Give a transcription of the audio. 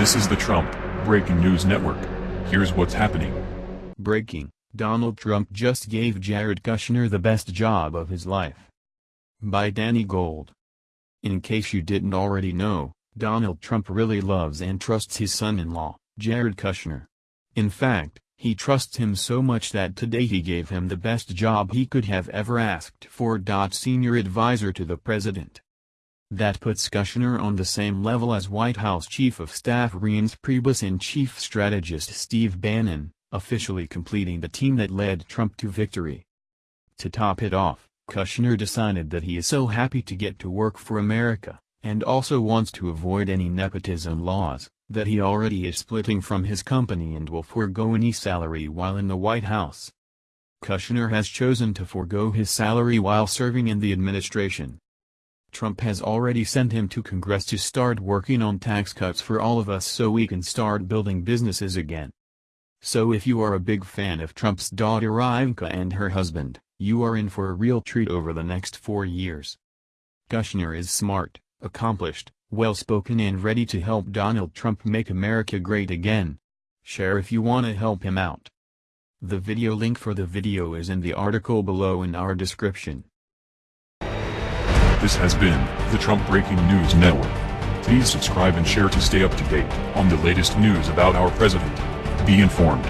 This is the Trump Breaking News Network. Here's what's happening. Breaking, Donald Trump just gave Jared Kushner the best job of his life. By Danny Gold. In case you didn't already know, Donald Trump really loves and trusts his son-in-law, Jared Kushner. In fact, he trusts him so much that today he gave him the best job he could have ever asked for. Senior advisor to the president. That puts Kushner on the same level as White House Chief of Staff Reince Priebus and Chief Strategist Steve Bannon, officially completing the team that led Trump to victory. To top it off, Kushner decided that he is so happy to get to work for America, and also wants to avoid any nepotism laws, that he already is splitting from his company and will forego any salary while in the White House. Kushner has chosen to forego his salary while serving in the administration. Trump has already sent him to Congress to start working on tax cuts for all of us so we can start building businesses again. So if you are a big fan of Trump's daughter Ivanka and her husband, you are in for a real treat over the next four years. Kushner is smart, accomplished, well-spoken and ready to help Donald Trump make America great again. Share if you want to help him out. The video link for the video is in the article below in our description. This has been the Trump Breaking News Network. Please subscribe and share to stay up to date on the latest news about our president. Be informed.